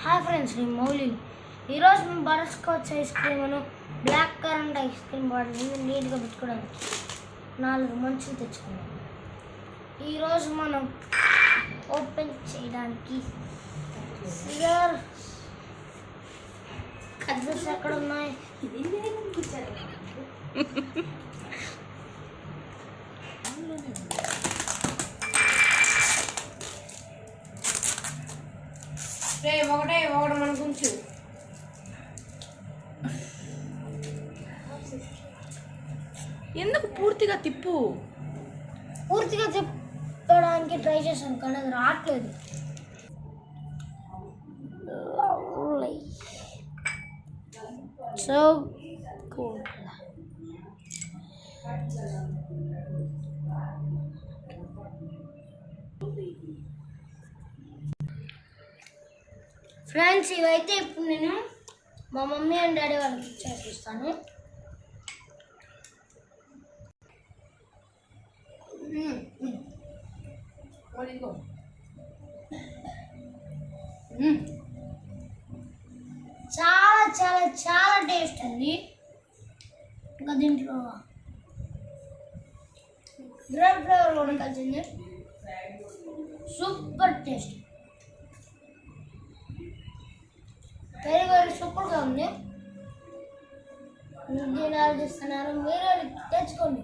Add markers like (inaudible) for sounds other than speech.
Hi friends నేను మౌలి ఈరోజు మేము butterscotch ice cream black currant ice cream bottle నీట్గా పెట్టుకోవడానికి నాలుగు మంచులు తెచ్చుకున్నాం. ఈరోజు మనం ఓపెన్ చేయడానికి సిఆర్ కద్దర్స్ ఎక్కడ ఉన్నాయి? (laughs) రే ఒకటే ఒకటి మన గుంచు ఎందుకు పూర్తిగా తిప్పు? పూర్తిగా తిప్పడానికి ట్రై చేశాను కానీ అది రావట్లేదు. Lovely. ఫ్రెండ్స్ ఇవైతే ఇప్పుడు నేను మా మమ్మీ అండ్ డాడీ వాళ్ళకి ఇచ్చేసి ఇస్తాను చాలా చాలా చాలా టేస్ట్ అండి. ఇంకా దీంట్లో బ్రెడ్ ఫ్లేవర్ కూడా కలిసింది సూపర్ టేస్ట్ వెరీ వెరీ సూపర్గా ఉంది. దీని ఆలోచిస్తున్నారు మీరు తెచ్చుకోండి.